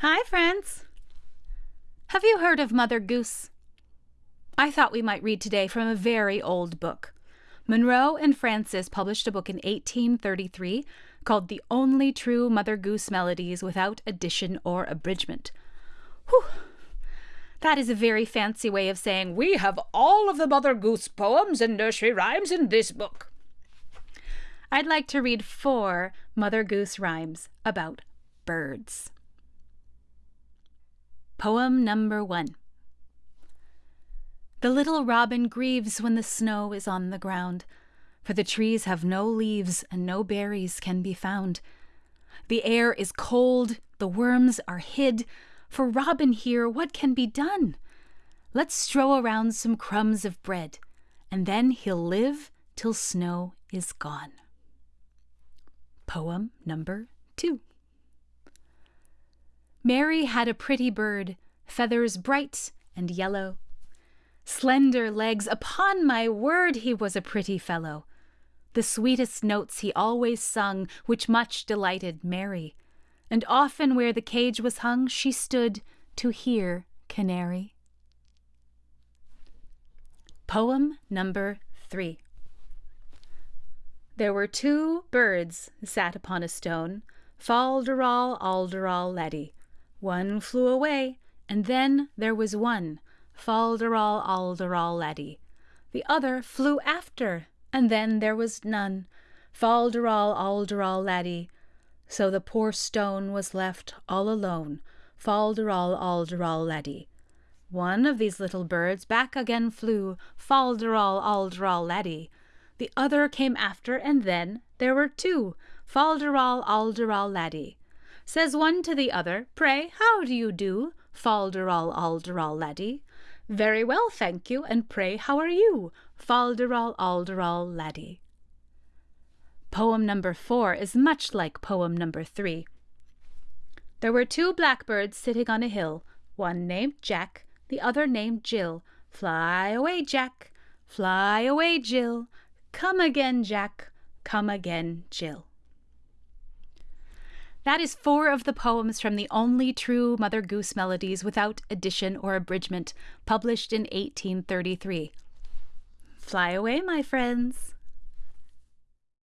Hi, friends. Have you heard of Mother Goose? I thought we might read today from a very old book. Munroe and Francis published a book in 1833 called The Only True Mother Goose Melodies Without Addition or Abridgment. Whew! That is a very fancy way of saying we have all of the Mother Goose poems and nursery rhymes in this book. I'd like to read four Mother Goose rhymes about birds. Poem number one. The little robin grieves when the snow is on the ground, for the trees have no leaves and no berries can be found. The air is cold, the worms are hid. For Robin here, what can be done? Let's strew around some crumbs of bread, and then he'll live till snow is gone. Poem number two. Mary had a pretty bird, feathers bright and yellow. Slender legs, upon my word, he was a pretty fellow. The sweetest notes he always sung, which much delighted Mary. And often where the cage was hung, she stood to hear canary. Poem number three. There were two birds sat upon a stone, Fal-de-ral, laddie. One flew away, and then there was one, Fal-de-ral, laddie. The other flew after, and then there was none, Fal-de-ral, laddie. So the poor stone was left all alone, Fal-de-ral, laddie. One of these little birds back again flew, Fal-de-ral, laddie. The other came after, and then there were two, Fal-de-ral, laddie. Says one to the other, Pray, how do you do? Fal-de-ral, laddie. Very well, thank you, and pray, how are you? Fal-de-ral, laddie. Poem number four is much like poem number three. There were two blackbirds sitting on a hill, one named Jack, the other named Jill. Fly away, Jack, fly away, Jill. Come again, Jack, come again, Jill. That is four of the poems from the only true Mother Goose melodies without addition or abridgment, published in 1833. Fly away, my friends.